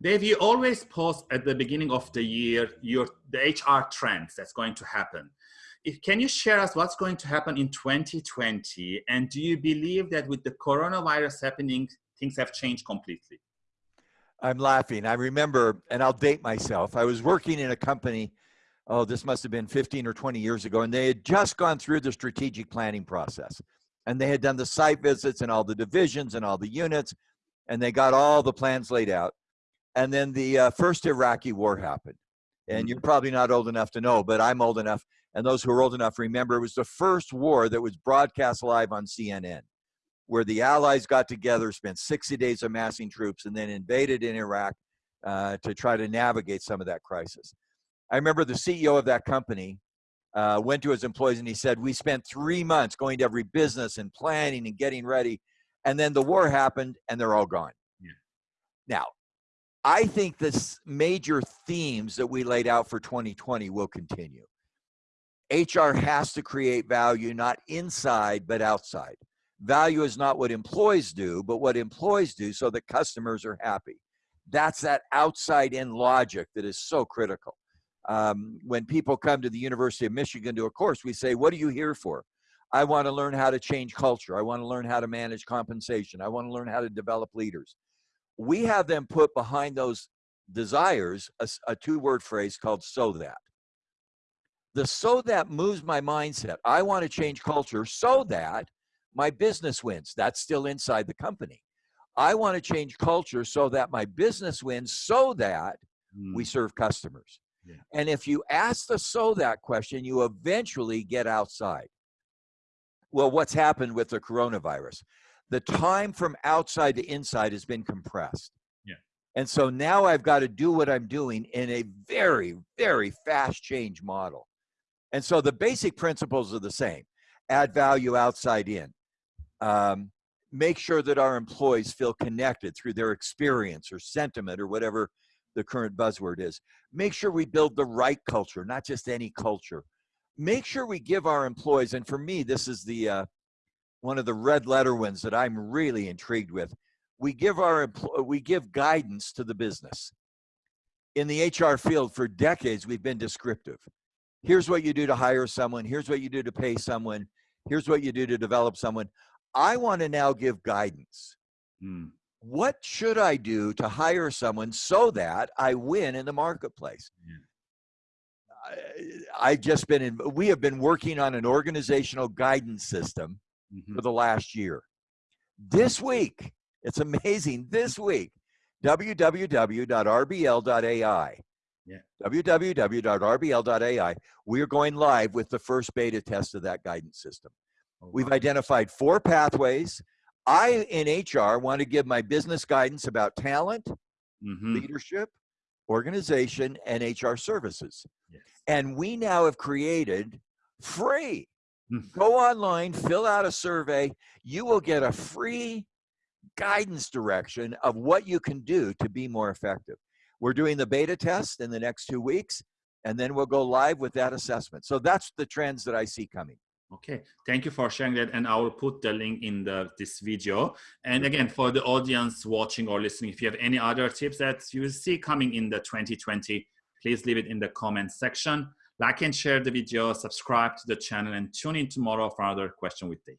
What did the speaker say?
Dave, you always post at the beginning of the year your the HR trends that's going to happen. If, can you share us what's going to happen in 2020? And do you believe that with the coronavirus happening, things have changed completely? I'm laughing. I remember, and I'll date myself. I was working in a company, oh, this must have been 15 or 20 years ago, and they had just gone through the strategic planning process. And they had done the site visits and all the divisions and all the units, and they got all the plans laid out. And then the uh, first Iraqi war happened. And you're mm-hmm. probably not old enough to know, but I'm old enough. And those who are old enough remember it was the first war that was broadcast live on CNN, where the Allies got together, spent 60 days amassing troops, and then invaded in Iraq uh, to try to navigate some of that crisis. I remember the CEO of that company uh, went to his employees and he said, We spent three months going to every business and planning and getting ready. And then the war happened and they're all gone. Yeah. Now, I think the major themes that we laid out for 2020 will continue. HR has to create value not inside but outside. Value is not what employees do, but what employees do so that customers are happy. That's that outside in logic that is so critical. Um, when people come to the University of Michigan to a course, we say, What are you here for? I want to learn how to change culture. I want to learn how to manage compensation. I want to learn how to develop leaders we have them put behind those desires a, a two word phrase called so that. The so that moves my mindset. I want to change culture so that my business wins. That's still inside the company. I want to change culture so that my business wins so that mm. we serve customers. Yeah. And if you ask the so that question, you eventually get outside. Well, what's happened with the coronavirus? The time from outside to inside has been compressed. Yeah. And so now I've got to do what I'm doing in a very, very fast change model. And so the basic principles are the same add value outside in. Um, make sure that our employees feel connected through their experience or sentiment or whatever the current buzzword is. Make sure we build the right culture, not just any culture. Make sure we give our employees, and for me, this is the uh, one of the red letter ones that I'm really intrigued with. We give our we give guidance to the business. In the HR field for decades, we've been descriptive. Here's what you do to hire someone. Here's what you do to pay someone. Here's what you do to develop someone. I want to now give guidance. Hmm. What should I do to hire someone so that I win in the marketplace? Yeah. I, I've just been in, we have been working on an organizational guidance system mm-hmm. for the last year. This week, it's amazing. This week, www.rbl.ai. Yeah. www.rbl.ai. We are going live with the first beta test of that guidance system. Oh, We've identified four pathways. I, in HR, want to give my business guidance about talent, mm-hmm. leadership, organization, and HR services. Yes. And we now have created free Hmm. Go online, fill out a survey. You will get a free guidance direction of what you can do to be more effective. We're doing the beta test in the next two weeks, and then we'll go live with that assessment. So that's the trends that I see coming. Okay, thank you for sharing that. And I will put the link in the this video. And again, for the audience watching or listening, if you have any other tips that you see coming in the 2020, please leave it in the comment section. Like and share the video, subscribe to the channel, and tune in tomorrow for another question with Dave.